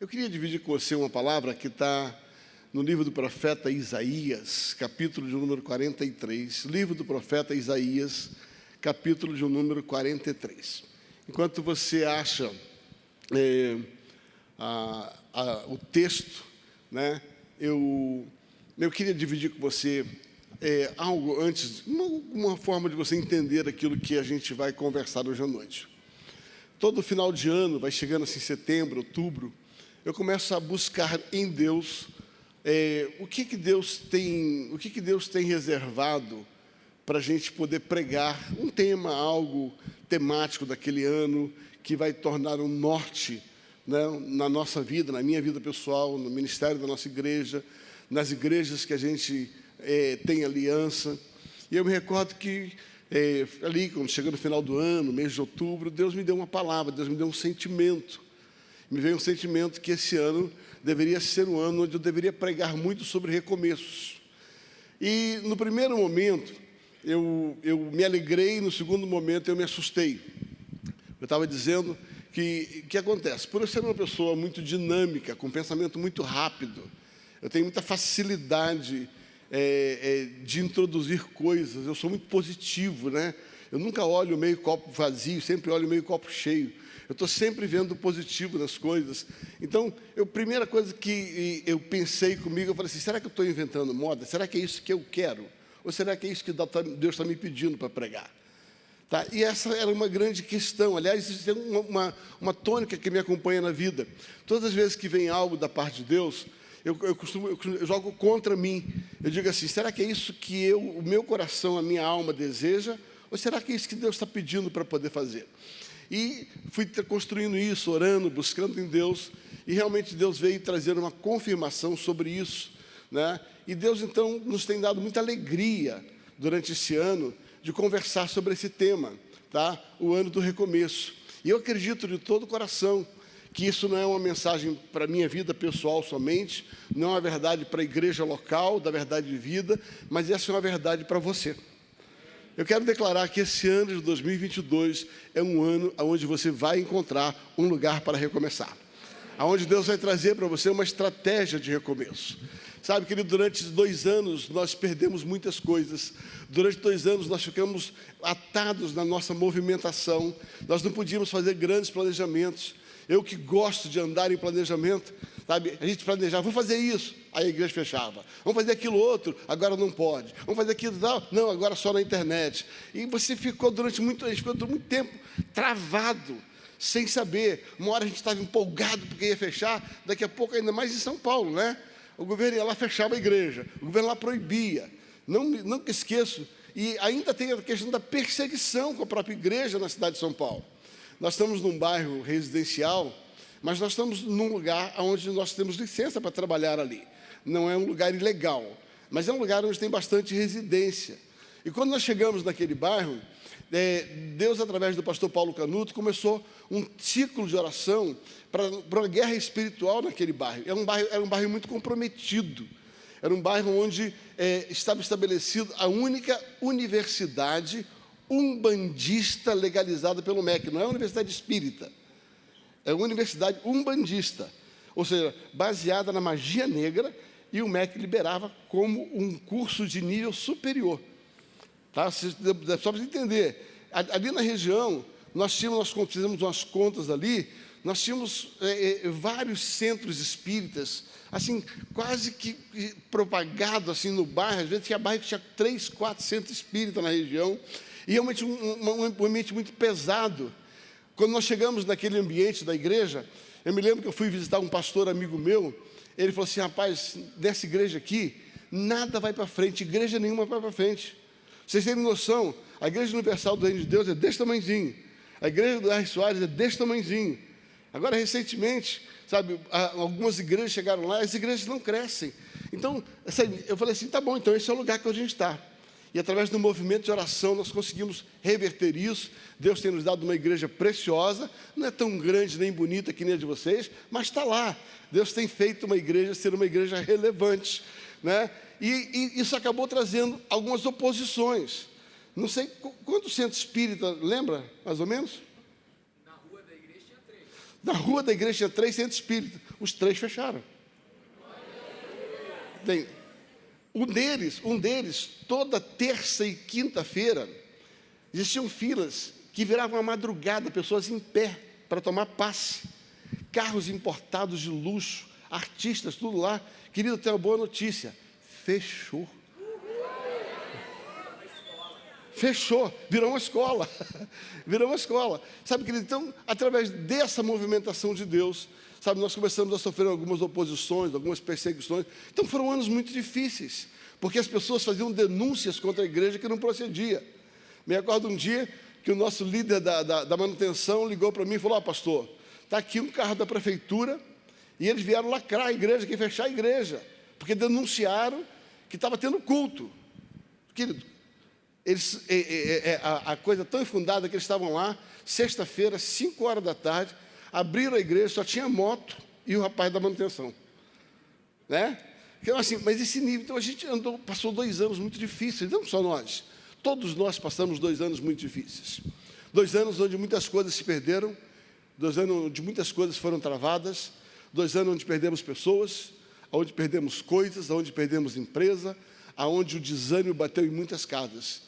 Eu queria dividir com você uma palavra que está no livro do profeta Isaías, capítulo de número 43. Livro do profeta Isaías, capítulo de número 43. Enquanto você acha é, a, a, o texto, né, eu, eu queria dividir com você é, algo antes, uma, uma forma de você entender aquilo que a gente vai conversar hoje à noite. Todo final de ano, vai chegando assim setembro, outubro, eu começo a buscar em Deus é, o que, que Deus tem, o que, que Deus tem reservado para a gente poder pregar um tema, algo temático daquele ano que vai tornar um norte né, na nossa vida, na minha vida pessoal, no ministério da nossa igreja, nas igrejas que a gente é, tem aliança. E eu me recordo que é, ali, quando chegou no final do ano, mês de outubro, Deus me deu uma palavra, Deus me deu um sentimento me veio um sentimento que esse ano deveria ser um ano onde eu deveria pregar muito sobre recomeços. E no primeiro momento, eu, eu me alegrei, no segundo momento, eu me assustei. Eu estava dizendo que que acontece? Por eu ser uma pessoa muito dinâmica, com pensamento muito rápido, eu tenho muita facilidade é, é, de introduzir coisas, eu sou muito positivo, né? Eu nunca olho meio copo vazio, sempre olho meio copo cheio. Eu estou sempre vendo o positivo das coisas. Então, a primeira coisa que eu pensei comigo, eu falei assim, será que eu estou inventando moda? Será que é isso que eu quero? Ou será que é isso que Deus está me pedindo para pregar? Tá? E essa era uma grande questão. Aliás, isso é uma, uma, uma, tônica que me acompanha na vida. Todas as vezes que vem algo da parte de Deus, eu, eu, costumo, eu, eu jogo contra mim. Eu digo assim, será que é isso que eu, o meu coração, a minha alma deseja? Ou será que é isso que Deus está pedindo para poder fazer? E fui construindo isso, orando, buscando em Deus, e realmente Deus veio trazer uma confirmação sobre isso. Né? E Deus, então, nos tem dado muita alegria durante esse ano de conversar sobre esse tema, tá? o ano do recomeço. E eu acredito de todo o coração que isso não é uma mensagem para a minha vida pessoal somente, não é uma verdade para a igreja local, da verdade de vida, mas essa é uma verdade para você. Eu quero declarar que esse ano de 2022 é um ano onde você vai encontrar um lugar para recomeçar. Onde Deus vai trazer para você uma estratégia de recomeço. Sabe, querido, durante dois anos nós perdemos muitas coisas. Durante dois anos nós ficamos atados na nossa movimentação. Nós não podíamos fazer grandes planejamentos. Eu que gosto de andar em planejamento, sabe? A gente planejava, vamos fazer isso, aí a igreja fechava. Vamos fazer aquilo outro, agora não pode. Vamos fazer aquilo tal, não, agora só na internet. E você ficou durante muito, a gente ficou durante muito tempo travado, sem saber. Uma hora a gente estava empolgado porque ia fechar, daqui a pouco, ainda mais em São Paulo, né? O governo ia lá fechava a igreja, o governo lá proibia. Não, nunca esqueço. E ainda tem a questão da perseguição com a própria igreja na cidade de São Paulo. Nós estamos num bairro residencial, mas nós estamos num lugar onde nós temos licença para trabalhar ali. Não é um lugar ilegal, mas é um lugar onde tem bastante residência. E quando nós chegamos naquele bairro, é, Deus, através do pastor Paulo Canuto, começou um ciclo de oração para, uma guerra espiritual naquele bairro. Era um bairro, era um bairro muito comprometido. Era um bairro onde é, estava estabelecido a única universidade umbandista legalizada pelo MEC, não é uma universidade espírita, é uma universidade umbandista, ou seja, baseada na magia negra, e o MEC liberava como um curso de nível superior. Tá? Só para entender, ali na região, nós tínhamos, nós fizemos umas contas ali, nós tínhamos é, é, vários centros espíritas, assim, quase que propagado assim no bairro, às vezes tinha bairro que tinha três, quatro centros espíritas na região, e realmente um, um, um ambiente muito pesado. Quando nós chegamos naquele ambiente da igreja, eu me lembro que eu fui visitar um pastor amigo meu, ele falou assim, rapaz, dessa igreja aqui, nada vai para frente, igreja nenhuma vai para frente. Vocês têm noção, a igreja universal do reino de Deus é desse tamanhozinho, a igreja do R. Soares é desse tamanhozinho. Agora, recentemente, sabe, algumas igrejas chegaram lá, as igrejas não crescem. Então, eu falei assim, tá bom, então esse é o lugar que a gente está. E através do movimento de oração nós conseguimos reverter isso. Deus tem nos dado uma igreja preciosa, não é tão grande nem bonita que nem a de vocês, mas está lá. Deus tem feito uma igreja ser uma igreja relevante. Né? E, e isso acabou trazendo algumas oposições. Não sei quanto centro espírita, lembra, mais ou menos? Na rua da igreja tinha três. Na rua da igreja tinha três centros espíritas, os três fecharam. Tem, um deles, um deles, toda terça e quinta-feira, existiam filas que viravam a madrugada, pessoas em pé para tomar passe, carros importados de luxo, artistas, tudo lá. Querido, tenho uma boa notícia: fechou. Fechou, virou uma escola. virou uma escola. Sabe, querido, então, através dessa movimentação de Deus, sabe, nós começamos a sofrer algumas oposições, algumas perseguições. Então foram anos muito difíceis, porque as pessoas faziam denúncias contra a igreja que não procedia. Me acordo um dia que o nosso líder da, da, da manutenção ligou para mim e falou: Ó, oh, pastor, está aqui um carro da prefeitura e eles vieram lacrar a igreja, que fechar a igreja, porque denunciaram que estava tendo culto. Querido, eles, é, é, é, a, a, coisa tão infundada que eles estavam lá, sexta-feira, 5 horas da tarde, abriram a igreja, só tinha moto e o rapaz da manutenção. Né? Então, assim, mas esse nível, então a gente andou, passou dois anos muito difíceis, não só nós, todos nós passamos dois anos muito difíceis. Dois anos onde muitas coisas se perderam, dois anos onde muitas coisas foram travadas, dois anos onde perdemos pessoas, onde perdemos coisas, onde perdemos empresa, aonde o desânimo bateu em muitas casas.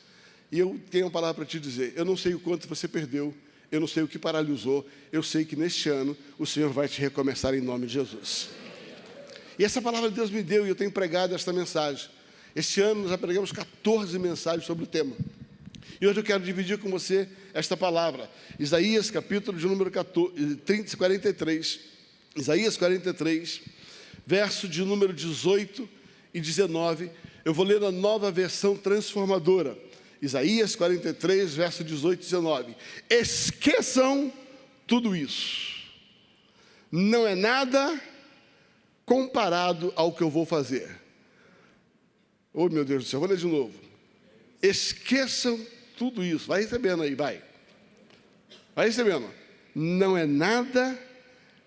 E eu tenho uma palavra para te dizer: eu não sei o quanto você perdeu, eu não sei o que paralisou, eu sei que neste ano o Senhor vai te recomeçar em nome de Jesus. E essa palavra Deus me deu e eu tenho pregado esta mensagem. Este ano nós já pregamos 14 mensagens sobre o tema. E hoje eu quero dividir com você esta palavra. Isaías, capítulo de número 14, 30, 43. Isaías 43, verso de número 18 e 19. Eu vou ler a nova versão transformadora. Isaías 43, verso 18 e 19. Esqueçam tudo isso. Não é nada comparado ao que eu vou fazer. Oh, meu Deus do céu, vou ler de novo. Esqueçam tudo isso. Vai recebendo aí, vai. Vai recebendo. Não é nada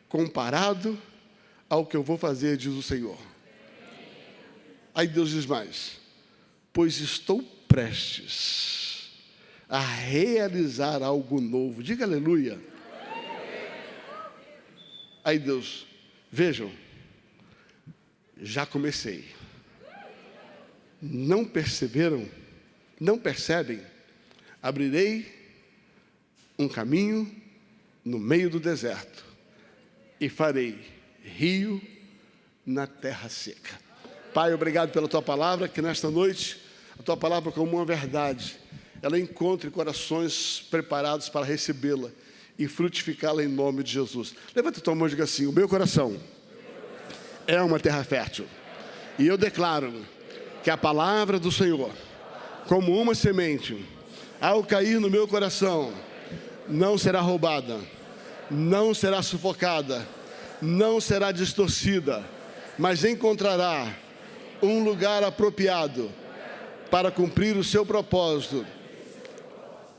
comparado ao que eu vou fazer, diz o Senhor. Aí Deus diz mais: Pois estou prestes a realizar algo novo. Diga aleluia. Aí Deus, vejam, já comecei. Não perceberam? Não percebem? Abrirei um caminho no meio do deserto e farei rio na terra seca. Pai, obrigado pela tua palavra, que nesta noite tua palavra como uma verdade, ela encontre corações preparados para recebê-la e frutificá-la em nome de Jesus. Levanta tua mão e diga assim: O meu coração é uma terra fértil. E eu declaro que a palavra do Senhor, como uma semente, ao cair no meu coração, não será roubada, não será sufocada, não será distorcida, mas encontrará um lugar apropriado para cumprir o seu propósito,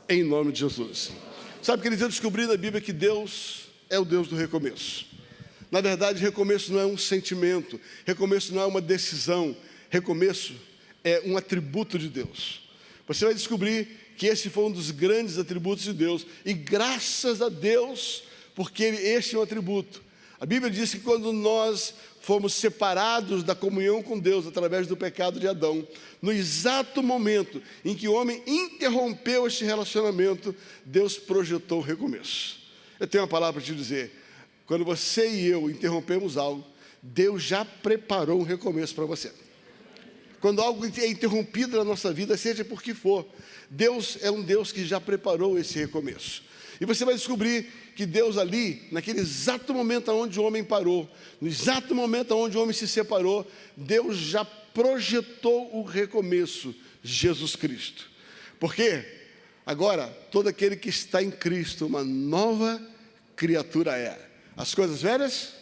em nome de Jesus. Sabe, que eu descobri na Bíblia que Deus é o Deus do recomeço. Na verdade, recomeço não é um sentimento, recomeço não é uma decisão, recomeço é um atributo de Deus. Você vai descobrir que esse foi um dos grandes atributos de Deus, e graças a Deus, porque este é um atributo. A Bíblia diz que quando nós fomos separados da comunhão com Deus através do pecado de Adão, no exato momento em que o homem interrompeu este relacionamento, Deus projetou o recomeço. Eu tenho uma palavra para te dizer: quando você e eu interrompemos algo, Deus já preparou um recomeço para você. Quando algo é interrompido na nossa vida, seja por que for, Deus é um Deus que já preparou esse recomeço. E você vai descobrir que Deus ali, naquele exato momento onde o homem parou, no exato momento onde o homem se separou, Deus já projetou o recomeço, Jesus Cristo. Por quê? Agora, todo aquele que está em Cristo, uma nova criatura é. As coisas velhas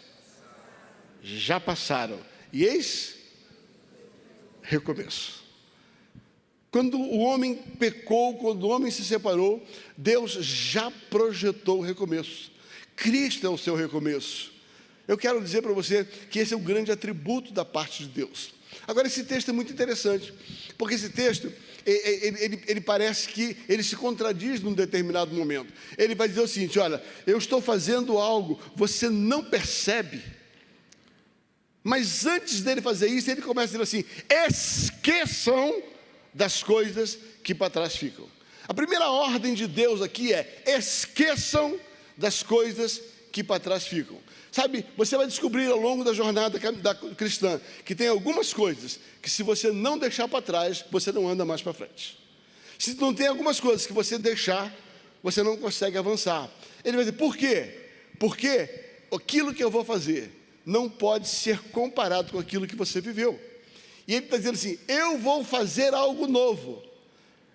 já passaram. E eis recomeço. Quando o homem pecou, quando o homem se separou, Deus já projetou o recomeço. Cristo é o seu recomeço. Eu quero dizer para você que esse é um grande atributo da parte de Deus. Agora, esse texto é muito interessante, porque esse texto, ele, ele, ele, parece que ele se contradiz num determinado momento. Ele vai dizer o seguinte: olha, eu estou fazendo algo, você não percebe. Mas antes dele fazer isso, ele começa a dizer assim: esqueçam das coisas que para trás ficam. A primeira ordem de Deus aqui é: esqueçam das coisas que para trás ficam. Sabe, você vai descobrir ao longo da jornada da cristã que tem algumas coisas que, se você não deixar para trás, você não anda mais para frente. Se não tem algumas coisas que você deixar, você não consegue avançar. Ele vai dizer, por quê? Porque aquilo que eu vou fazer não pode ser comparado com aquilo que você viveu. E ele está dizendo assim: eu vou fazer algo novo.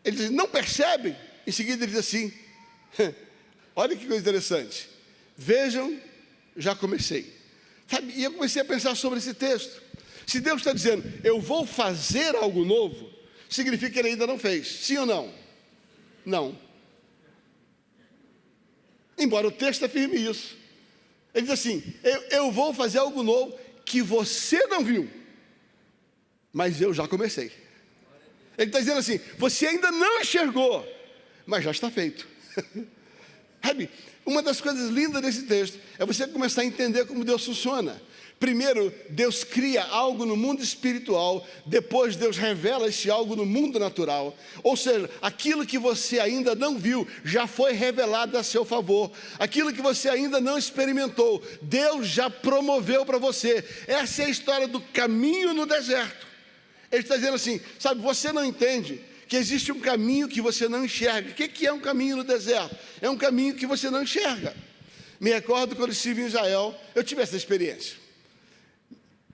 Ele diz, não percebe? Em seguida ele diz assim: olha que coisa interessante. Vejam já comecei. Sabe? E eu comecei a pensar sobre esse texto. Se Deus está dizendo, eu vou fazer algo novo, significa que ele ainda não fez. Sim ou não? Não. Embora o texto afirme isso. Ele diz assim: eu, eu vou fazer algo novo que você não viu, mas eu já comecei. Ele está dizendo assim: você ainda não enxergou, mas já está feito. Sabe, uma das coisas lindas desse texto é você começar a entender como Deus funciona. Primeiro, Deus cria algo no mundo espiritual, depois Deus revela esse algo no mundo natural. Ou seja, aquilo que você ainda não viu já foi revelado a seu favor. Aquilo que você ainda não experimentou, Deus já promoveu para você. Essa é a história do caminho no deserto. Ele está dizendo assim: sabe, você não entende que existe um caminho que você não enxerga. O que é um caminho no deserto? É um caminho que você não enxerga. Me recordo quando estive em Israel, eu tive essa experiência.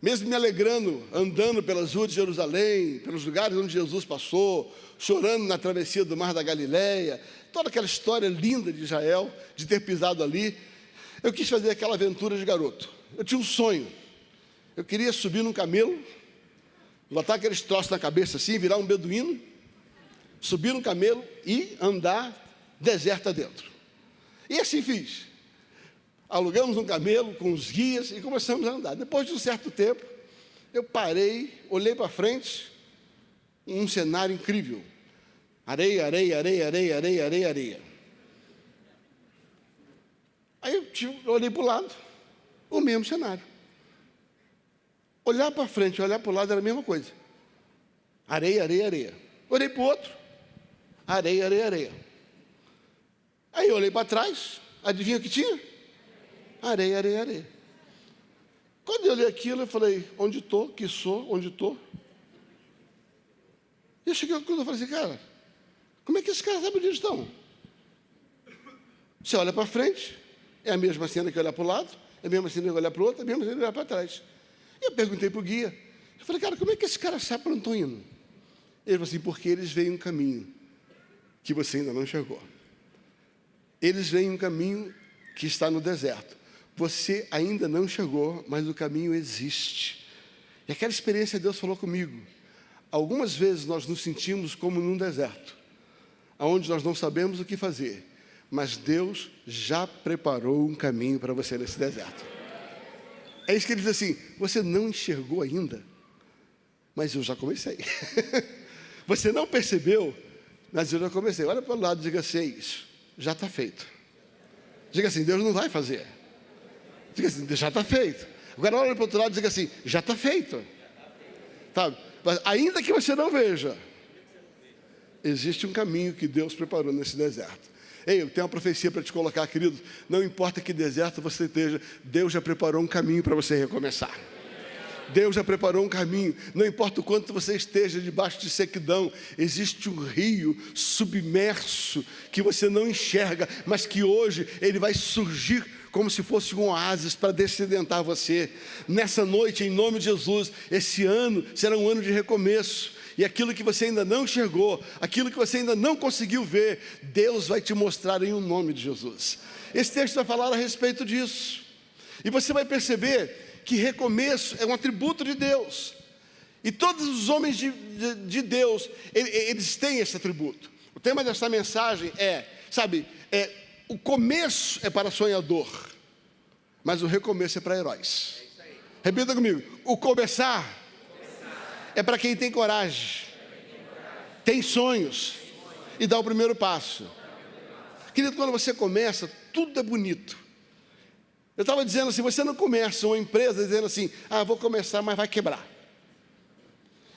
Mesmo me alegrando, andando pelas ruas de Jerusalém, pelos lugares onde Jesus passou, chorando na travessia do Mar da Galileia, toda aquela história linda de Israel, de ter pisado ali, eu quis fazer aquela aventura de garoto. Eu tinha um sonho. Eu queria subir num camelo, botar aqueles troços na cabeça assim, virar um beduíno, subir no camelo e andar deserta dentro. E assim fiz. Alugamos um camelo com os guias e começamos a andar. Depois de um certo tempo, eu parei, olhei para frente, um cenário incrível. Areia, areia, areia, areia, areia, areia, areia. Aí eu olhei para o lado, o mesmo cenário. Olhar para frente, olhar para o lado era a mesma coisa. Areia, areia, areia. Olhei para o outro, areia, areia, areia. Aí eu olhei para trás, adivinha o que tinha? Areia, areia, areia. Quando eu olhei aquilo, eu falei, onde estou, que sou, onde estou? E eu cheguei a conclusão, eu falei assim, cara, como é que esses caras sabem onde estão? Você olha para frente, é a mesma cena que olhar para o lado, é a mesma cena que olhar para o outro, é a mesma cena que olhar para trás. E eu perguntei para o guia, eu falei, cara, como é que esses caras sabem para onde estão indo? Ele falou assim, porque eles veem um caminho que você ainda não enxergou. Eles veem um caminho que está no deserto. Você ainda não chegou, mas o caminho existe. E aquela experiência Deus falou comigo. Algumas vezes nós nos sentimos como num deserto, onde nós não sabemos o que fazer, mas Deus já preparou um caminho para você nesse deserto. É isso que ele diz assim: você não enxergou ainda, mas eu já comecei. você não percebeu, mas eu já comecei. Olha para o lado e diga assim: é isso, já está feito. Diga assim: Deus não vai fazer. Diga assim: já está feito. Agora olha para o outro lado e diga assim: já está feito. Tá? Mas ainda que você não veja, existe um caminho que Deus preparou nesse deserto. Ei, eu tenho uma profecia para te colocar, querido. Não importa que deserto você esteja, Deus já preparou um caminho para você recomeçar. Deus já preparou um caminho. Não importa o quanto você esteja debaixo de sequidão, existe um rio submerso que você não enxerga, mas que hoje ele vai surgir como se fosse um oásis para descedentar você. Nessa noite, em nome de Jesus, esse ano será um ano de recomeço. E aquilo que você ainda não enxergou, aquilo que você ainda não conseguiu ver, Deus vai te mostrar em um nome de Jesus. Esse texto vai falar a respeito disso. E você vai perceber que recomeço é um atributo de Deus. E todos os homens de, de, de Deus, eles têm esse atributo. O tema dessa mensagem é, sabe, é, o começo é para sonhador, mas o recomeço é para heróis. Repita comigo: o começar, é para quem tem coragem, tem sonhos e dá o primeiro passo. Querido, quando você começa, tudo é bonito. Eu estava dizendo assim: você não começa uma empresa dizendo assim, ah, vou começar, mas vai quebrar.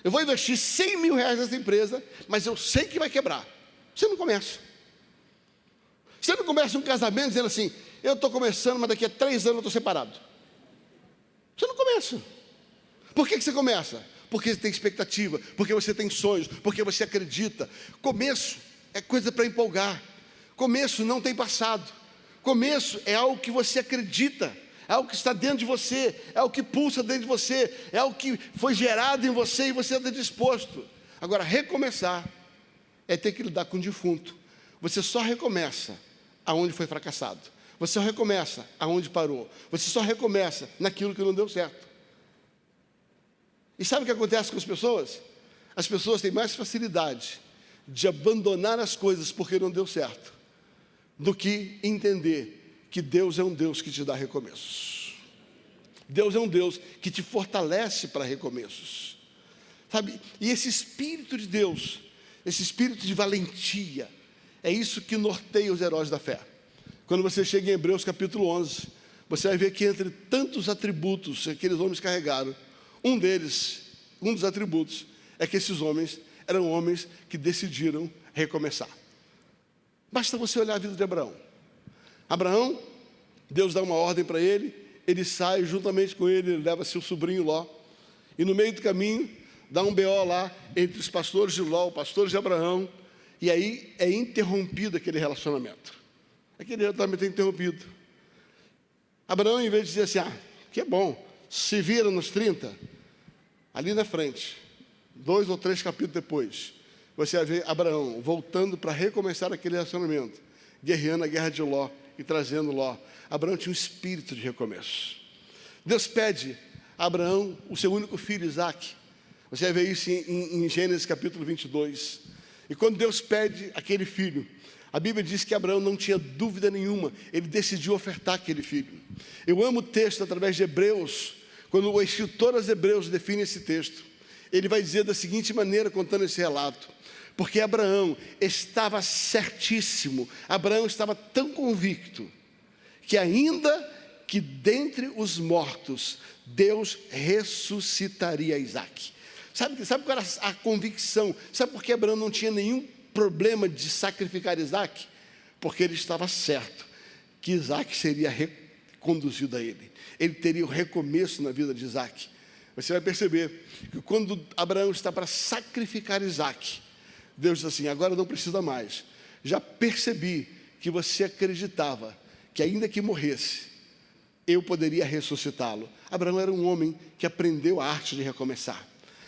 Eu vou investir 100 mil reais nessa empresa, mas eu sei que vai quebrar. Você não começa. Você não começa um casamento dizendo assim, eu estou começando, mas daqui a três anos eu estou separado. Você não começa. Por que, que você começa? Porque você tem expectativa, porque você tem sonhos, porque você acredita. Começo é coisa para empolgar. Começo não tem passado. Começo é algo que você acredita, é algo que está dentro de você, é algo que pulsa dentro de você, é algo que foi gerado em você e você está disposto. Agora, recomeçar é ter que lidar com o defunto. Você só recomeça aonde foi fracassado. Você só recomeça aonde parou. Você só recomeça naquilo que não deu certo. E sabe o que acontece com as pessoas? As pessoas têm mais facilidade de abandonar as coisas porque não deu certo, do que entender que Deus é um Deus que te dá recomeços. Deus é um Deus que te fortalece para recomeços. Sabe? E esse espírito de Deus, esse espírito de valentia, é isso que norteia os heróis da fé. Quando você chega em Hebreus capítulo 11, você vai ver que entre tantos atributos que aqueles homens carregaram, um deles, um dos atributos, é que esses homens eram homens que decidiram recomeçar. Basta você olhar a vida de Abraão. Abraão, Deus dá uma ordem para ele, ele sai juntamente com ele, ele leva seu sobrinho Ló, e no meio do caminho dá um BO lá entre os pastores de Ló, os pastores de Abraão, e aí é interrompido aquele relacionamento. Aquele relacionamento é interrompido. Abraão, em vez de dizer assim, ah, que é bom, se vira nos 30, ali na frente, dois ou três capítulos depois, você vai ver Abraão voltando para recomeçar aquele relacionamento, guerreando a guerra de Ló e trazendo Ló. Abraão tinha um espírito de recomeço. Deus pede a Abraão o seu único filho, Isaac. Você vai ver isso em, em Gênesis capítulo 22. E quando Deus pede aquele filho, a Bíblia diz que Abraão não tinha dúvida nenhuma, ele decidiu ofertar aquele filho. Eu amo o texto através de Hebreus, quando o escritor aos Hebreus define esse texto, ele vai dizer da seguinte maneira, contando esse relato: porque Abraão estava certíssimo, Abraão estava tão convicto, que ainda que dentre os mortos, Deus ressuscitaria Isaac. Sabe, sabe qual era a convicção? Sabe por que Abraão não tinha nenhum problema de sacrificar Isaac? Porque ele estava certo que Isaac seria reconduzido a ele. Ele teria o recomeço na vida de Isaac. Você vai perceber que quando Abraão está para sacrificar Isaac, Deus diz assim: agora não precisa mais. Já percebi que você acreditava que, ainda que morresse, eu poderia ressuscitá-lo. Abraão era um homem que aprendeu a arte de recomeçar.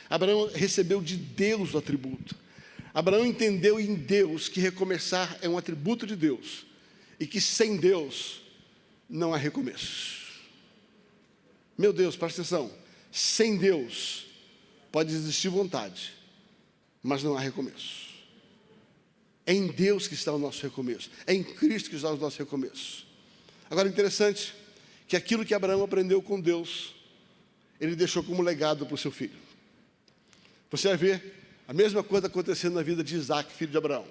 Abraão recebeu de Deus o atributo. Abraão entendeu em Deus que recomeçar é um atributo de Deus e que sem Deus não há recomeço. Meu Deus, presta atenção. Sem Deus pode existir vontade, mas não há recomeço. É em Deus que está o nosso recomeço. É em Cristo que está o nosso recomeço. Agora, interessante que aquilo que Abraão aprendeu com Deus, ele deixou como legado para o seu filho. Você vai ver a mesma coisa acontecendo na vida de Isaac, filho de Abraão.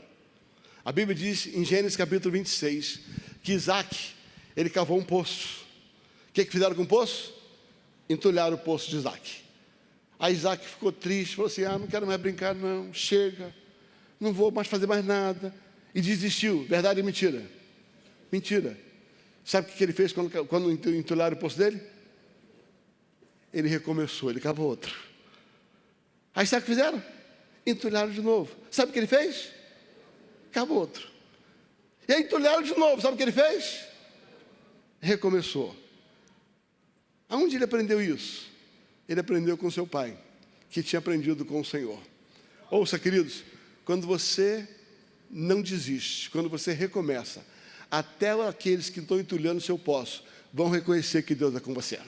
A Bíblia diz em Gênesis capítulo 26 que Isaac, ele cavou um poço. O que, que fizeram com o poço? Entulharam o poço de Isaac. Aí Isaac ficou triste, falou assim: Ah, não quero mais brincar, não, chega, não vou mais fazer mais nada. E desistiu. Verdade ou mentira? Mentira. Sabe o que ele fez quando, quando entulharam o poço dele? Ele recomeçou, ele cavou outro. Aí sabe o que fizeram? Entulharam de novo. Sabe o que ele fez? Acabou outro. E aí entulharam de novo. Sabe o que ele fez? Recomeçou. Aonde ele aprendeu isso? Ele aprendeu com seu pai, que tinha aprendido com o Senhor. Ouça, queridos, quando você não desiste, quando você recomeça, até aqueles que estão entulhando o seu poço vão reconhecer que Deus é com você.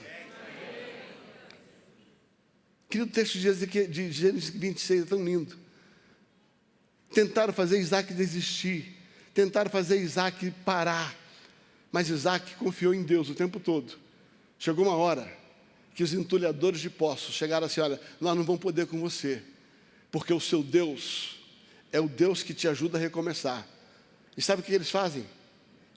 Querido, o texto de Gênesis 26 é tão lindo. Tentaram fazer Isaac desistir, tentaram fazer Isaac parar, mas Isaac confiou em Deus o tempo todo. Chegou uma hora que os entulhadores de poços chegaram assim: olha, nós não vamos poder com você, porque o seu Deus é o Deus que te ajuda a recomeçar. E sabe o que eles fazem?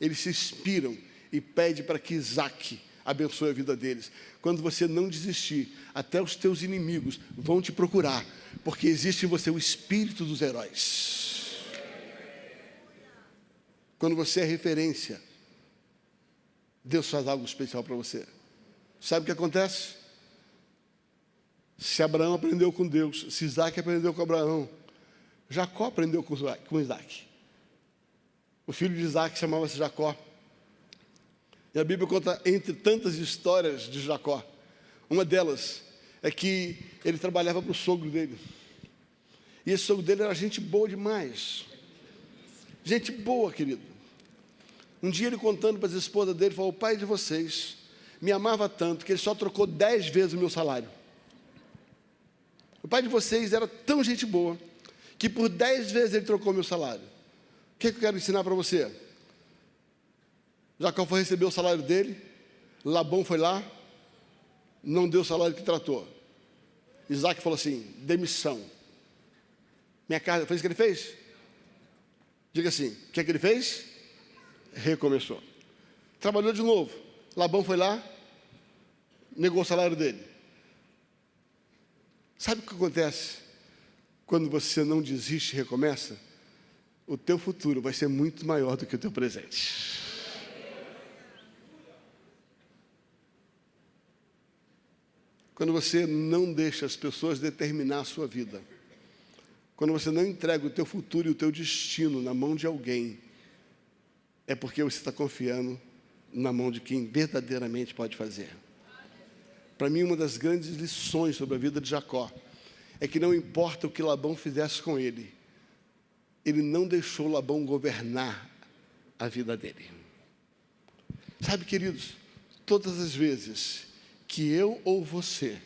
Eles se inspiram e pedem para que Isaac abençoe a vida deles. Quando você não desistir, até os teus inimigos vão te procurar, porque existe em você o espírito dos heróis. Quando você é referência, Deus faz algo especial para você. Sabe o que acontece? Se Abraão aprendeu com Deus, se Isaac aprendeu com Abraão, Jacó aprendeu com Isaac. O filho de Isaac chamava-se Jacó. E a Bíblia conta, entre tantas histórias de Jacó, uma delas é que ele trabalhava para o sogro dele. E esse sogro dele era gente boa demais. Gente boa, querido. Um dia ele contando para as esposas dele, falou: O pai de vocês me amava tanto que ele só trocou dez vezes o meu salário. O pai de vocês era tão gente boa que por dez vezes ele trocou meu salário. O que, é que eu quero ensinar para você? Jacó foi receber o salário dele, Labão foi lá, não deu o salário que tratou. Isaac falou assim: demissão. Minha casa, foi isso que ele fez? Diga assim: o que é que ele fez? Recomeçou. Trabalhou de novo. Labão foi lá, negou o salário dele. Sabe o que acontece quando você não desiste e recomeça? O teu futuro vai ser muito maior do que o teu presente. Quando você não deixa as pessoas determinar a sua vida. Quando você não entrega o teu futuro e o teu destino na mão de alguém, é porque você está confiando na mão de quem verdadeiramente pode fazer. Para mim, uma das grandes lições sobre a vida de Jacó é que não importa o que Labão fizesse com ele, ele não deixou Labão governar a vida dele. Sabe, queridos, todas as vezes que eu ou você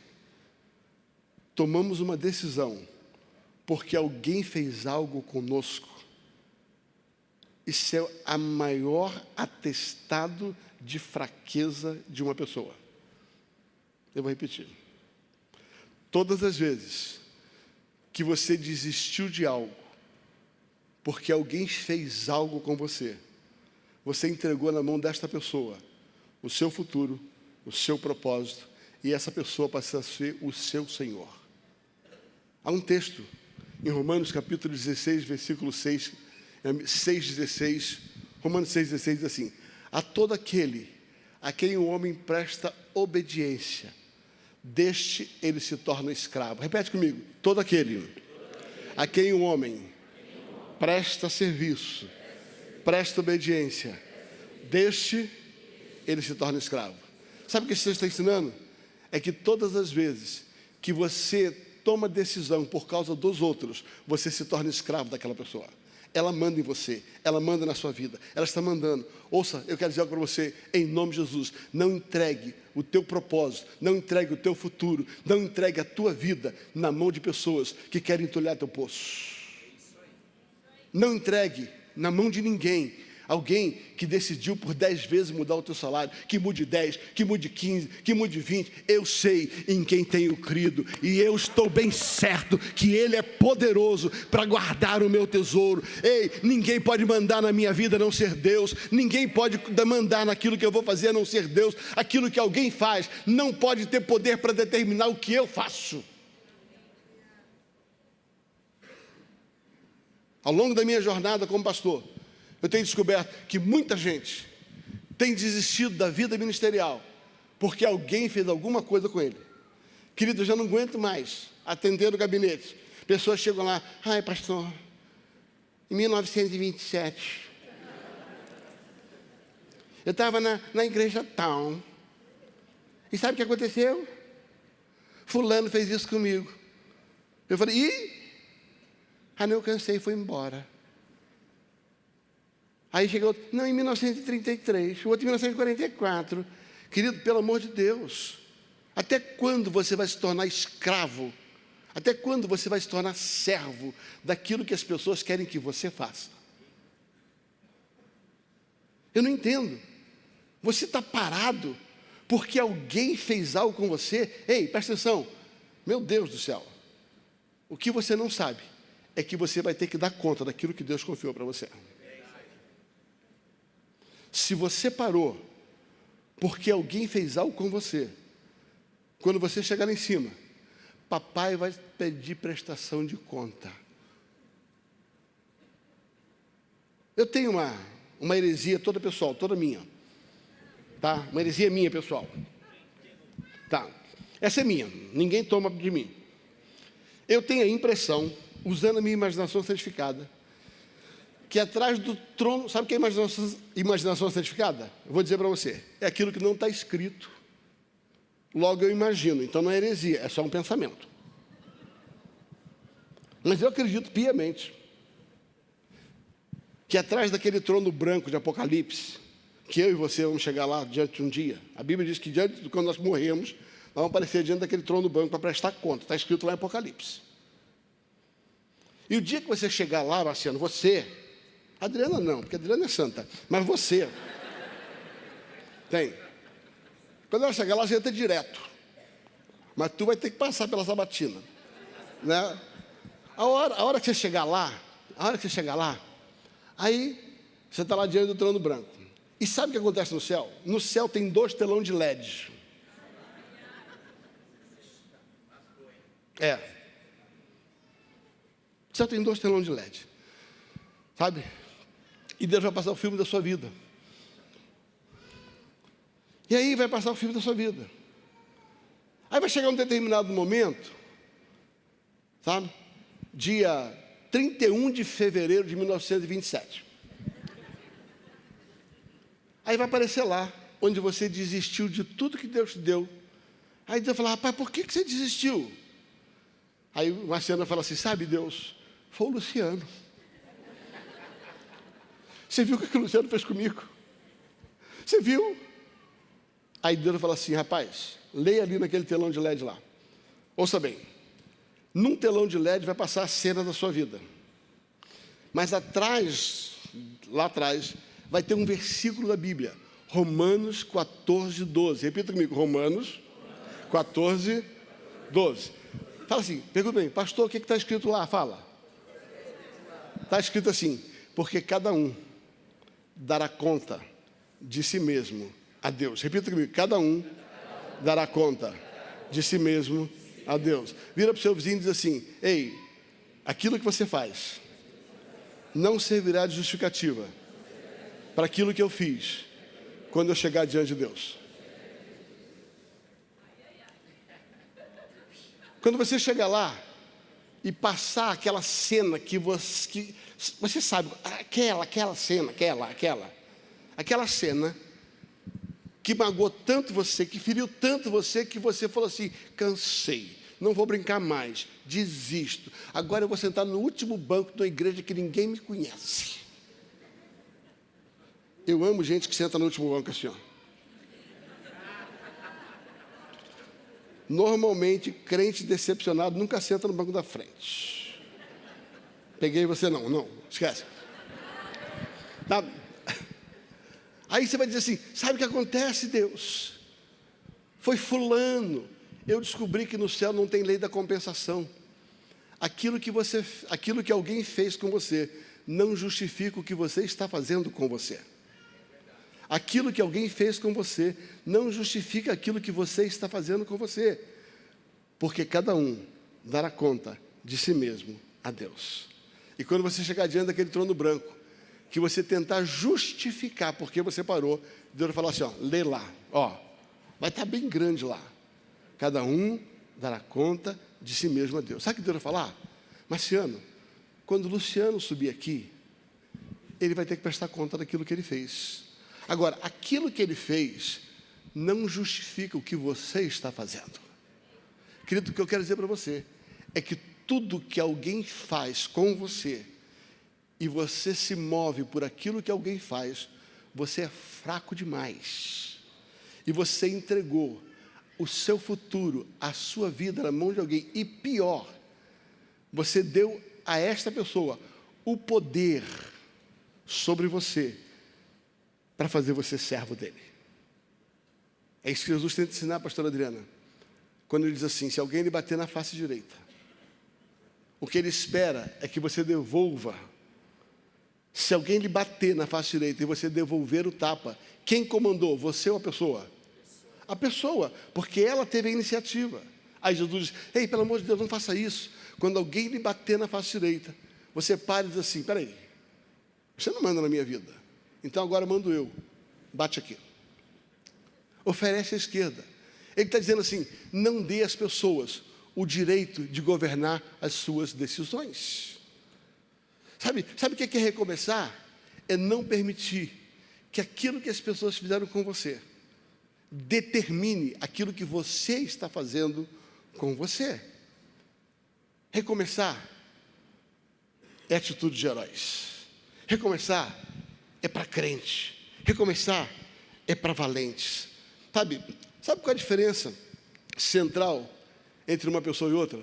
tomamos uma decisão porque alguém fez algo conosco, isso é a maior atestado de fraqueza de uma pessoa. Eu vou repetir. Todas as vezes que você desistiu de algo, porque alguém fez algo com você, você entregou na mão desta pessoa o seu futuro, o seu propósito, e essa pessoa passa a ser o seu Senhor. Há um texto em Romanos capítulo 16, versículo 6, 6,16, Romanos 6,16 diz assim: A todo aquele a quem o homem presta obediência, deste ele se torna escravo. Repete comigo: todo aquele a quem o homem presta serviço, presta obediência, deste ele se torna escravo. Sabe o que esse texto está ensinando? É que todas as vezes que você toma decisão por causa dos outros, você se torna escravo daquela pessoa. Ela manda em você, ela manda na sua vida, ela está mandando. Ouça, eu quero dizer algo para você, em nome de Jesus, não entregue o teu propósito, não entregue o teu futuro, não entregue a tua vida na mão de pessoas que querem entulhar teu poço. Não entregue na mão de ninguém Alguém que decidiu por 10 vezes mudar o teu salário, que mude 10, que mude 15, que mude 20, eu sei em quem tenho crido e eu estou bem certo que Ele é poderoso para guardar o meu tesouro. Ei, ninguém pode mandar na minha vida a não ser Deus, ninguém pode mandar naquilo que eu vou fazer a não ser Deus. Aquilo que alguém faz não pode ter poder para determinar o que eu faço. Ao longo da minha jornada como pastor, eu tenho descoberto que muita gente tem desistido da vida ministerial porque alguém fez alguma coisa com ele. Querido, eu já não aguento mais atender o gabinete. Pessoas chegam lá, ai pastor, em 1927, eu estava na, na igreja tal. E sabe o que aconteceu? Fulano fez isso comigo. Eu falei, ih, ah não, eu cansei fui embora. Aí chegou, não, em 1933, o outro em 1944. Querido, pelo amor de Deus, até quando você vai se tornar escravo? Até quando você vai se tornar servo daquilo que as pessoas querem que você faça? Eu não entendo. Você está parado porque alguém fez algo com você. Ei, presta atenção. Meu Deus do céu. O que você não sabe é que você vai ter que dar conta daquilo que Deus confiou para você. Se você parou porque alguém fez algo com você, quando você chegar lá em cima, papai vai pedir prestação de conta. Eu tenho uma, uma heresia toda pessoal, toda minha. Tá? Uma heresia minha, pessoal. Tá. Essa é minha, ninguém toma de mim. Eu tenho a impressão, usando a minha imaginação certificada, que atrás do trono, sabe o que é imaginação, imaginação certificada? Eu vou dizer para você, é aquilo que não está escrito. Logo eu imagino, então não é heresia, é só um pensamento. Mas eu acredito piamente que atrás daquele trono branco de Apocalipse, que eu e você vamos chegar lá diante de um dia, a Bíblia diz que diante de quando nós morremos, nós vamos aparecer diante daquele trono branco para prestar conta, está escrito lá em Apocalipse. E o dia que você chegar lá, Marciano, você, Adriana não, porque Adriana é santa, mas você, tem. Quando ela chegar lá, você entra direto. Mas tu vai ter que passar pela sabatina. Né? A, hora, a hora que você chegar lá, a hora que você chegar lá, aí você está lá diante do trono branco. E sabe o que acontece no céu? No céu tem dois telões de LED. É. No céu tem dois telões de LED. Sabe? E Deus vai passar o filme da sua vida. E aí vai passar o filme da sua vida. Aí vai chegar um determinado momento, sabe? Dia 31 de fevereiro de 1927. Aí vai aparecer lá, onde você desistiu de tudo que Deus te deu. Aí Deus vai falar, rapaz, por que, que você desistiu? Aí o fala assim, sabe Deus, foi o Luciano. Você viu o que o Luciano fez comigo? Você viu? Aí Deus fala assim, rapaz, leia ali naquele telão de LED lá. Ouça bem, num telão de LED vai passar a cena da sua vida. Mas atrás, lá atrás, vai ter um versículo da Bíblia. Romanos 14, 12. Repita comigo, Romanos 14, 12. Fala assim, pergunta bem, pastor, o que está escrito lá? Fala. Está escrito assim, porque cada um dará conta de si mesmo a Deus. Repita comigo: cada um dará conta de si mesmo a Deus. Vira para o seu vizinho e diz assim: Ei, aquilo que você faz não servirá de justificativa para aquilo que eu fiz quando eu chegar diante de Deus. Quando você chegar lá e passar aquela cena que você, que você sabe, aquela, aquela cena, aquela, aquela, aquela cena que magoou tanto você, que feriu tanto você, que você falou assim: cansei, não vou brincar mais, desisto. Agora eu vou sentar no último banco da igreja que ninguém me conhece. Eu amo gente que senta no último banco assim, ó. Normalmente, crente decepcionado nunca senta no banco da frente. Peguei você não, não, esquece. Tá? Aí você vai dizer assim: sabe o que acontece, Deus? Foi Fulano. Eu descobri que no céu não tem lei da compensação. Aquilo que, você, aquilo que alguém fez com você não justifica o que você está fazendo com você. Aquilo que alguém fez com você não justifica aquilo que você está fazendo com você. Porque cada um dará conta de si mesmo a Deus. E quando você chegar diante daquele trono branco, que você tentar justificar porque você parou, Deus vai falar assim, ó, lê lá, ó, vai estar bem grande lá. Cada um dará conta de si mesmo a Deus. Sabe o que Deus vai falar? Marciano, quando Luciano subir aqui, ele vai ter que prestar conta daquilo que ele fez. Agora, aquilo que ele fez não justifica o que você está fazendo. Querido, o que eu quero dizer para você é que tudo que alguém faz com você, e você se move por aquilo que alguém faz, você é fraco demais. E você entregou o seu futuro, a sua vida na mão de alguém. E pior, você deu a esta pessoa o poder sobre você para fazer você servo dele. É isso que Jesus tenta ensinar, pastora Adriana. Quando ele diz assim: se alguém lhe bater na face direita, O que ele espera é que você devolva. Se alguém lhe bater na face direita e você devolver o tapa, quem comandou? Você ou a pessoa? A pessoa, porque ela teve a iniciativa. Aí Jesus diz: Ei, pelo amor de Deus, não faça isso. Quando alguém lhe bater na face direita, você para e diz assim: Peraí, você não manda na minha vida, então agora mando eu. Bate aqui. Oferece à esquerda. Ele está dizendo assim: não dê às pessoas o direito de governar as suas decisões. Sabe, sabe o que é recomeçar? É não permitir que aquilo que as pessoas fizeram com você determine aquilo que você está fazendo com você. Recomeçar é atitude de heróis. Recomeçar é para crente. Recomeçar é para valentes. Sabe, sabe qual é a diferença central entre uma pessoa e outra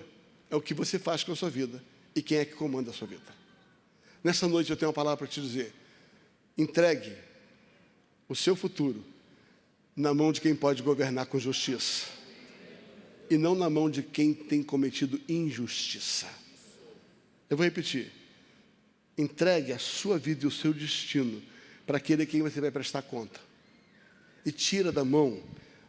é o que você faz com a sua vida e quem é que comanda a sua vida. Nessa noite eu tenho uma palavra para te dizer. Entregue o seu futuro na mão de quem pode governar com justiça e não na mão de quem tem cometido injustiça. Eu vou repetir. Entregue a sua vida e o seu destino para aquele a quem você vai prestar conta. E tira da mão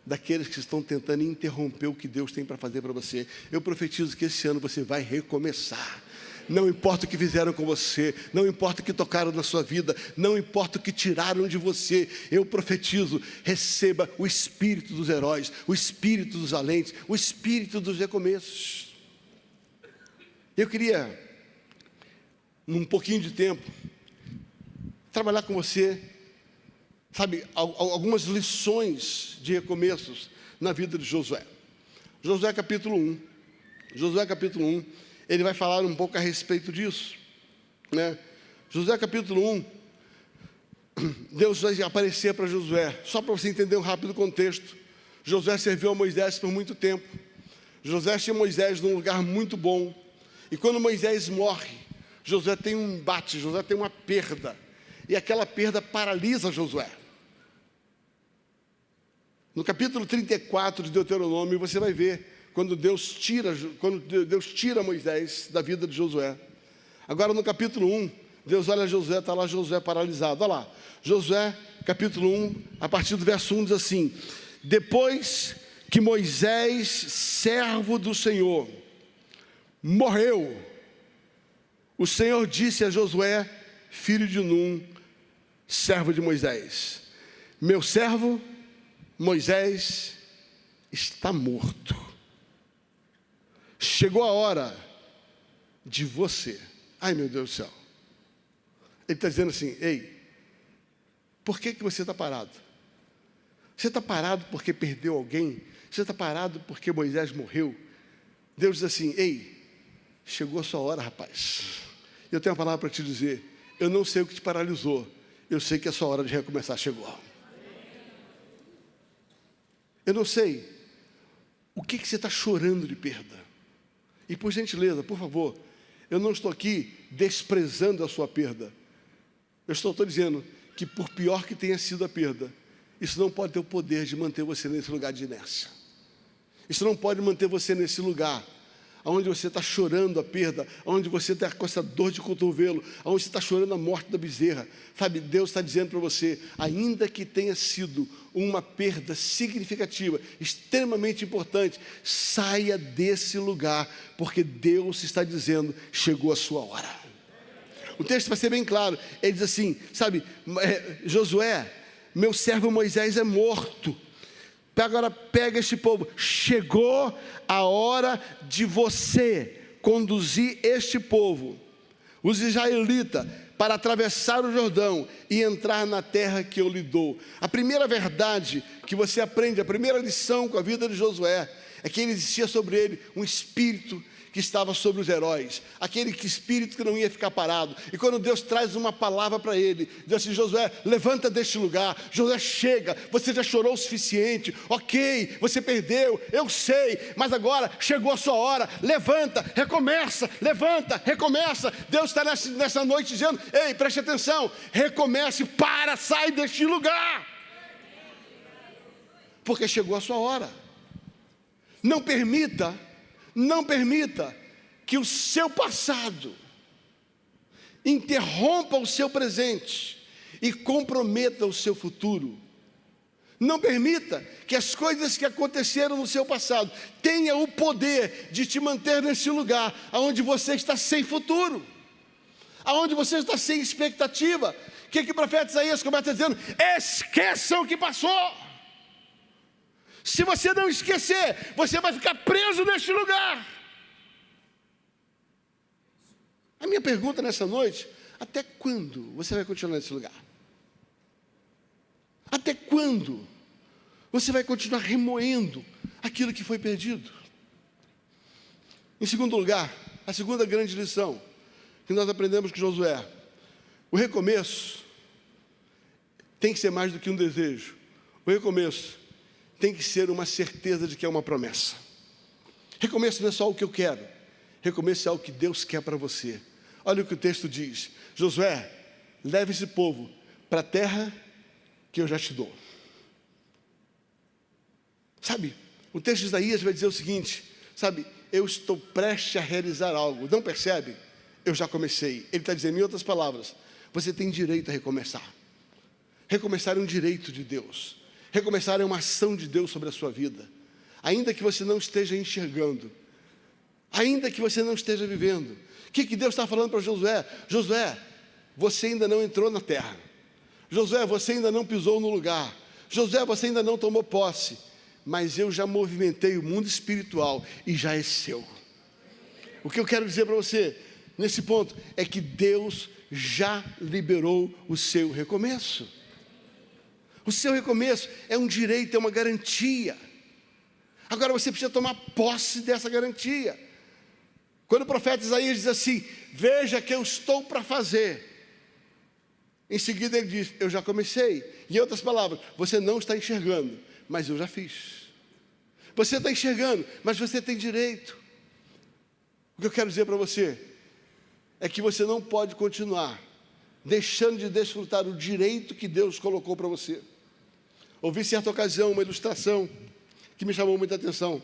daqueles que estão tentando interromper o que Deus tem para fazer para você. Eu profetizo que esse ano você vai recomeçar. Não importa o que fizeram com você, não importa o que tocaram na sua vida, não importa o que tiraram de você, eu profetizo: receba o espírito dos heróis, o espírito dos alentes, o espírito dos recomeços. Eu queria, num pouquinho de tempo, trabalhar com você sabe, algumas lições de recomeços na vida de Josué. Josué capítulo 1. Josué capítulo 1, ele vai falar um pouco a respeito disso. Né? Josué capítulo 1, Deus vai aparecer para Josué, só para você entender um rápido contexto. Josué serviu a Moisés por muito tempo. Josué tinha Moisés num lugar muito bom. E quando Moisés morre, Josué tem um embate, Josué tem uma perda. E aquela perda paralisa Josué. No capítulo 34 de Deuteronômio, você vai ver quando Deus tira, quando Deus tira Moisés da vida de Josué. Agora no capítulo 1, Deus olha Josué, está lá Josué paralisado. Olha lá, Josué, capítulo 1, a partir do verso 1 diz assim: Depois que Moisés, servo do Senhor, morreu, o Senhor disse a Josué, filho de Num, servo de Moisés: Meu servo Moisés está morto. Chegou a hora de você. Ai meu Deus do céu. Ele está dizendo assim: ei, por que, que você está parado? Você está parado porque perdeu alguém? Você está parado porque Moisés morreu? Deus diz assim: ei, chegou a sua hora, rapaz. Eu tenho uma palavra para te dizer. Eu não sei o que te paralisou. Eu sei que a sua hora de recomeçar chegou. Eu não sei o que, que você está chorando de perda. E por gentileza, por favor, eu não estou aqui desprezando a sua perda. Eu estou, estou dizendo que por pior que tenha sido a perda, isso não pode ter o poder de manter você nesse lugar de inércia. Isso não pode manter você nesse lugar onde você está chorando a perda, onde você está com essa dor de cotovelo, onde você está chorando a morte da bezerra. Sabe, Deus está dizendo para você, ainda que tenha sido uma perda significativa, extremamente importante, saia desse lugar, porque Deus está dizendo, chegou a sua hora. O texto vai ser bem claro, ele diz assim, sabe, é, Josué, meu servo Moisés é morto, Agora pega este povo. Chegou a hora de você conduzir este povo, os israelitas, para atravessar o Jordão e entrar na terra que eu lhe dou. A primeira verdade que você aprende, a primeira lição com a vida de Josué, é que existia sobre ele um espírito que estava sobre os heróis, aquele que espírito que não ia ficar parado. E quando Deus traz uma palavra para ele, diz assim: Josué, levanta deste lugar. Josué, chega, você já chorou o suficiente. Ok, você perdeu, eu sei, mas agora chegou a sua hora. Levanta, recomeça, levanta, recomeça. Deus está nessa, nessa noite dizendo: Ei, preste atenção, recomece, para, sai deste lugar. Porque chegou a sua hora. Não permita não permita que o seu passado interrompa o seu presente e comprometa o seu futuro. Não permita que as coisas que aconteceram no seu passado tenham o poder de te manter nesse lugar onde você está sem futuro, aonde você está sem expectativa. O que, que o profeta Isaías começa dizendo? Esqueçam o que passou. Se você não esquecer, você vai ficar preso neste lugar. A minha pergunta nessa noite: até quando você vai continuar nesse lugar? Até quando você vai continuar remoendo aquilo que foi perdido? Em segundo lugar, a segunda grande lição que nós aprendemos com Josué: o recomeço tem que ser mais do que um desejo. O recomeço tem que ser uma certeza de que é uma promessa. Recomeço não é só o que eu quero, recomeço é o que Deus quer para você. Olha o que o texto diz: Josué, leve esse povo para a terra que eu já te dou. Sabe, o texto de Isaías vai dizer o seguinte: sabe, eu estou prestes a realizar algo, não percebe? Eu já comecei. Ele está dizendo, em outras palavras, você tem direito a recomeçar. Recomeçar é um direito de Deus. Recomeçar é uma ação de Deus sobre a sua vida. Ainda que você não esteja enxergando, ainda que você não esteja vivendo. O que, que Deus está falando para Josué? Josué, você ainda não entrou na terra. Josué, você ainda não pisou no lugar. Josué, você ainda não tomou posse. Mas eu já movimentei o mundo espiritual e já é seu. O que eu quero dizer para você nesse ponto é que Deus já liberou o seu recomeço. O seu recomeço é um direito, é uma garantia. Agora você precisa tomar posse dessa garantia. Quando o profeta Isaías diz assim: Veja que eu estou para fazer, em seguida ele diz: Eu já comecei. Em outras palavras, você não está enxergando, mas eu já fiz. Você está enxergando, mas você tem direito. O que eu quero dizer para você é que você não pode continuar deixando de desfrutar o direito que Deus colocou para você. Ouvi certa ocasião uma ilustração que me chamou muita atenção.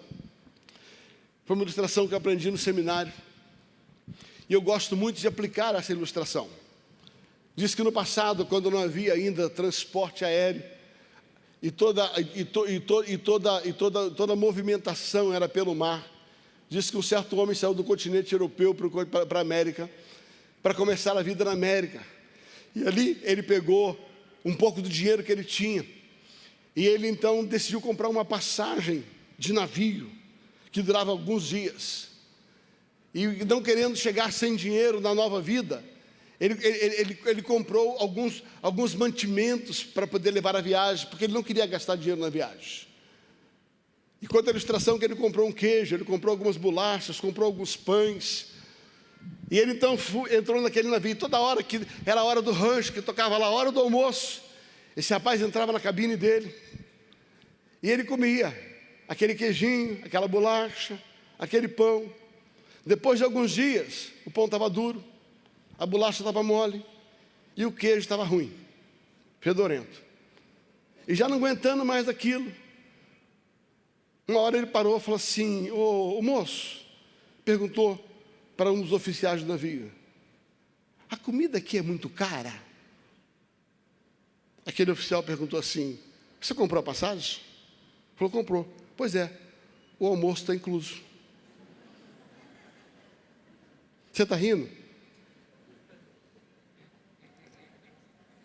Foi uma ilustração que eu aprendi no seminário. E eu gosto muito de aplicar essa ilustração. Diz que no passado, quando não havia ainda transporte aéreo, e toda, e, to, e, to, e toda, e toda, toda movimentação era pelo mar, diz que um certo homem saiu do continente europeu para a América, para começar a vida na América. E ali ele pegou um pouco do dinheiro que ele tinha, e ele então decidiu comprar uma passagem de navio, que durava alguns dias. E não querendo chegar sem dinheiro na nova vida, ele, ele, ele, ele, comprou alguns, alguns mantimentos para poder levar a viagem, porque ele não queria gastar dinheiro na viagem. E quanto à ilustração que ele comprou um queijo, ele comprou algumas bolachas, comprou alguns pães. E ele então entrou naquele navio, toda hora que era a hora do rancho, que tocava lá a hora do almoço, esse rapaz entrava na cabine dele e ele comia aquele queijinho, aquela bolacha, aquele pão. Depois de alguns dias, o pão estava duro, a bolacha estava mole e o queijo estava ruim, fedorento. E já não aguentando mais aquilo, uma hora ele parou e falou assim: Ô, moço, perguntou para um dos oficiais do navio: A comida aqui é muito cara? Aquele oficial perguntou assim: Você comprou a passagem? Falou: Comprou. Pois é, o almoço está incluso. Você está rindo?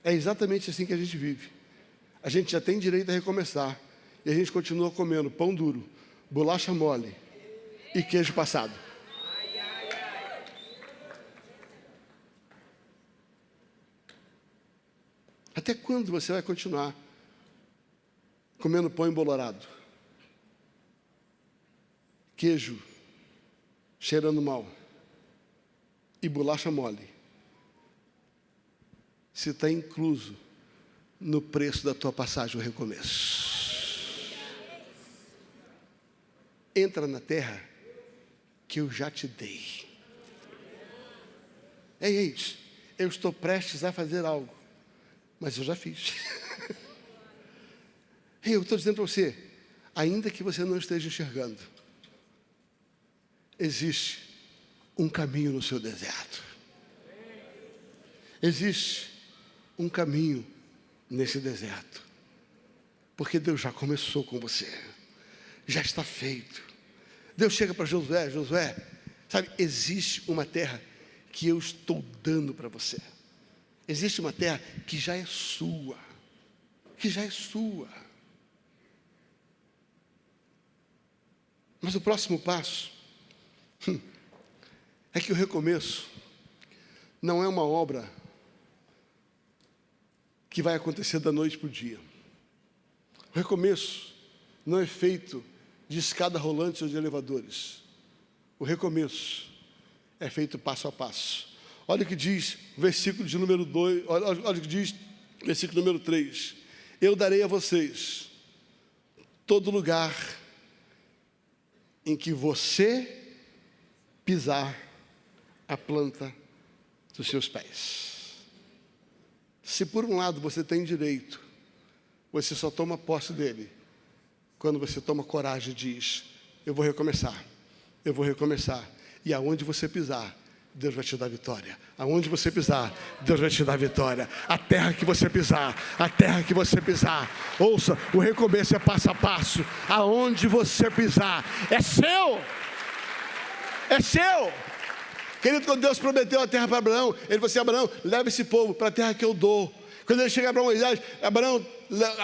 É exatamente assim que a gente vive. A gente já tem direito a recomeçar. E a gente continua comendo pão duro, bolacha mole e queijo passado. Até quando você vai continuar comendo pão embolorado? Queijo cheirando mal e bolacha mole? se está incluso no preço da tua passagem o recomeço. Entra na terra que eu já te dei. Ei, ei, eu estou prestes a fazer algo, mas eu já fiz. eu estou dizendo para você, ainda que você não esteja enxergando, existe um caminho no seu deserto. Existe um caminho nesse deserto. Porque Deus já começou com você. Já está feito. Deus chega para Josué, Josué, sabe, existe uma terra que eu estou dando para você. Existe uma terra que já é sua. Que já é sua. Mas o próximo passo hum, é que o recomeço não é uma obra que vai acontecer da noite para o dia. O recomeço não é feito de escada rolante ou de elevadores. O recomeço é feito passo a passo. Olha o que diz versículo de número 2, olha, olha o que diz versículo número 3. Eu darei a vocês todo lugar em que você pisar a planta dos seus pés. Se por um lado você tem direito, você só toma posse dele quando você toma coragem e diz: Eu vou recomeçar, eu vou recomeçar. E aonde você pisar, Deus vai te dar vitória. Aonde você pisar, Deus vai te dar vitória. A terra que você pisar, a terra que você pisar. Ouça, o recomeço é passo a passo. Aonde você pisar, é seu. É seu. Querido, quando Deus prometeu a terra para Abraão, ele falou assim: Abraão, leva esse povo para a terra que eu dou. Quando ele chega para Moisés, Abraão,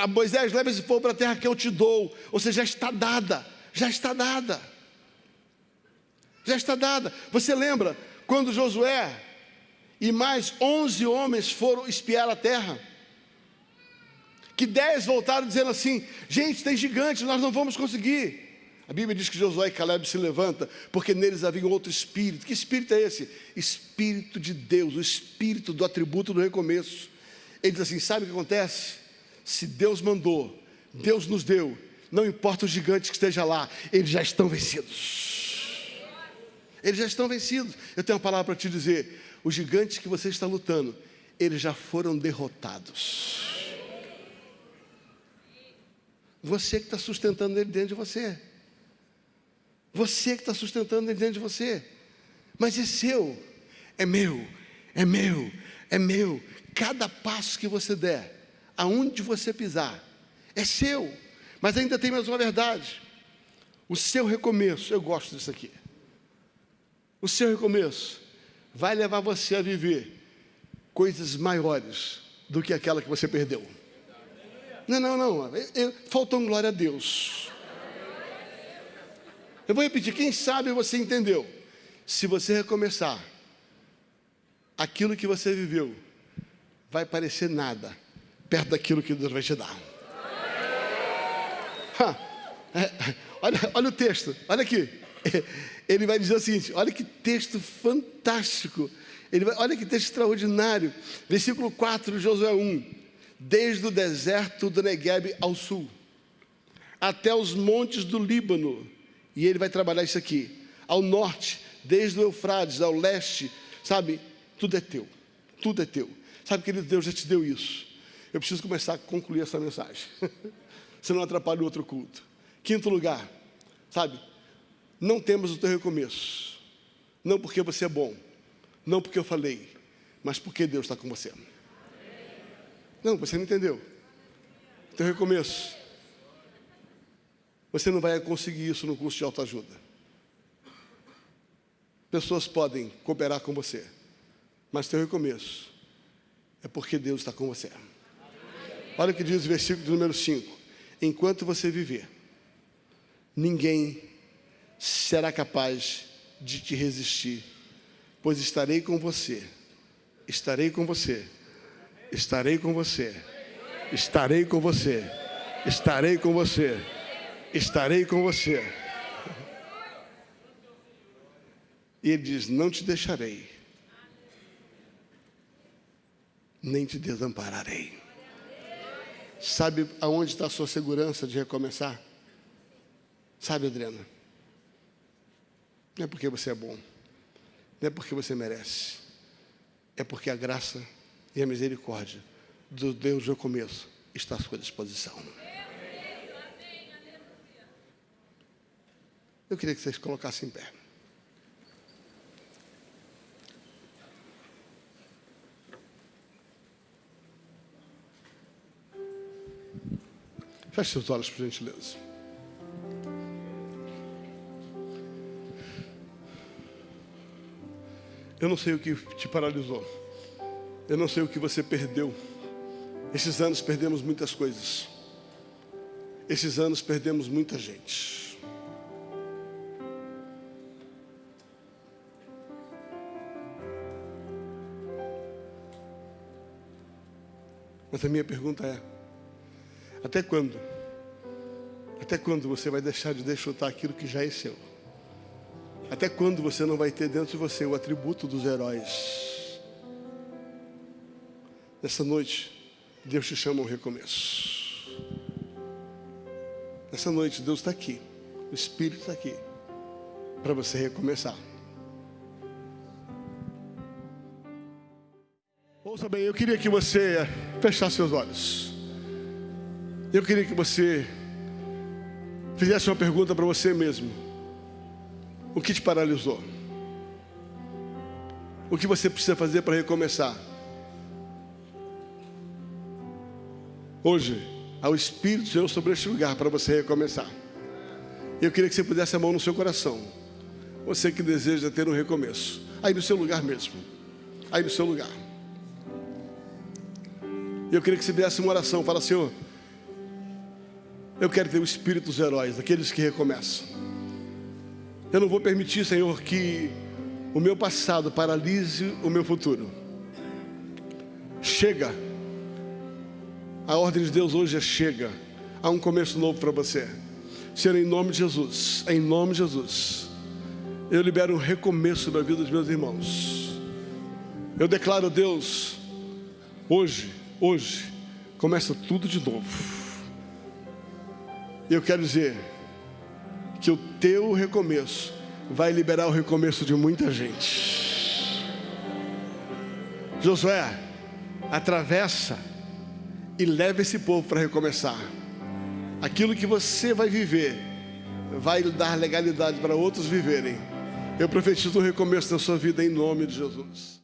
Moisés, leva esse povo para a terra que eu te dou. Ou seja, já está dada, já está dada. Já está dada. Você lembra quando Josué e mais onze homens foram espiar a terra? Que dez voltaram dizendo assim: gente, tem gigantes, nós não vamos conseguir. A Bíblia diz que Josué e Caleb se levanta, porque neles havia outro espírito. Que espírito é esse? Espírito de Deus, o espírito do atributo do recomeço. Ele diz assim: sabe o que acontece? Se Deus mandou, Deus nos deu, não importa os gigantes que estejam lá, eles já estão vencidos. Eles já estão vencidos. Eu tenho uma palavra para te dizer: os gigantes que você está lutando, eles já foram derrotados. Você que está sustentando ele dentro de você. Você que está sustentando ele dentro de você. Mas é seu, é meu, é meu, é meu. Cada passo que você der, aonde você pisar, é seu. Mas ainda tem mais uma verdade. O seu recomeço, eu gosto disso aqui. O seu recomeço vai levar você a viver coisas maiores do que aquela que você perdeu. Não, não, não. faltou um glória a Deus. Eu vou repetir, quem sabe você entendeu. Se você recomeçar, aquilo que você viveu vai parecer nada perto daquilo que Deus vai te dar. É, olha, olha o texto, olha aqui. Ele vai dizer o seguinte: olha que texto fantástico. Ele vai, olha que texto extraordinário. Versículo 4 de Josué 1. Desde o deserto do Negueb ao sul, até os montes do Líbano, e ele vai trabalhar isso aqui. Ao norte, desde o Eufrates, ao leste, sabe? Tudo é teu. Tudo é teu. Sabe, querido, Deus já te deu isso. Eu preciso começar a concluir essa mensagem. Senão atrapalha o outro culto. Quinto lugar, sabe? Não temos o teu recomeço. Não porque você é bom. Não porque eu falei. Mas porque Deus está com você. Não, você não entendeu. Teu recomeço você não vai conseguir isso no curso de autoajuda. Pessoas podem cooperar com você, mas teu recomeço é porque Deus está com você. Olha o que diz o versículo número 5: Enquanto você viver, ninguém será capaz de te resistir, pois estarei com você, estarei com você, estarei com você, estarei com você, estarei com você estarei com você. E ele diz: Não te deixarei, nem te desampararei. Sabe aonde está a sua segurança de recomeçar? Sabe, Adriana? Não é porque você é bom, não é porque você merece, é porque a graça e a misericórdia do Deus do começo está à sua disposição. Eu queria que vocês colocassem em pé. Feche seus olhos, por gentileza. Eu não sei o que te paralisou. Eu não sei o que você perdeu. Esses anos perdemos muitas coisas. Esses anos perdemos muita gente. Mas a minha pergunta é: até quando? Até quando você vai deixar de desfrutar aquilo que já é seu? Até quando você não vai ter dentro de você o atributo dos heróis? Nessa noite, Deus te chama ao recomeço. Nessa noite, Deus está aqui, o Espírito está aqui, para você recomeçar. Ouça bem, eu queria que você fechasse seus olhos. Eu queria que você fizesse uma pergunta para você mesmo. O que te paralisou? O que você precisa fazer para recomeçar? Hoje, há o Espírito de Deus sobre este lugar para você recomeçar. Eu queria que você pudesse a mão no seu coração. Você que deseja ter um recomeço. Aí no seu lugar mesmo. Aí no seu lugar. Eu queria que você fizesse uma oração. Fala, Senhor, eu quero ter o espírito dos heróis, daqueles que recomeçam. Eu não vou permitir, Senhor, que o meu passado paralise o meu futuro. Chega. A ordem de Deus hoje é chega. Há um começo novo para você. Senhor, em nome de Jesus, em nome de Jesus, eu libero um recomeço na vida dos meus irmãos. Eu declaro, Deus, hoje, hoje, começa tudo de novo. Eu quero dizer, que o teu recomeço vai liberar o recomeço de muita gente. Josué, atravessa e leva esse povo para recomeçar. Aquilo que você vai viver vai dar legalidade para outros viverem. Eu profetizo o recomeço da sua vida em nome de Jesus.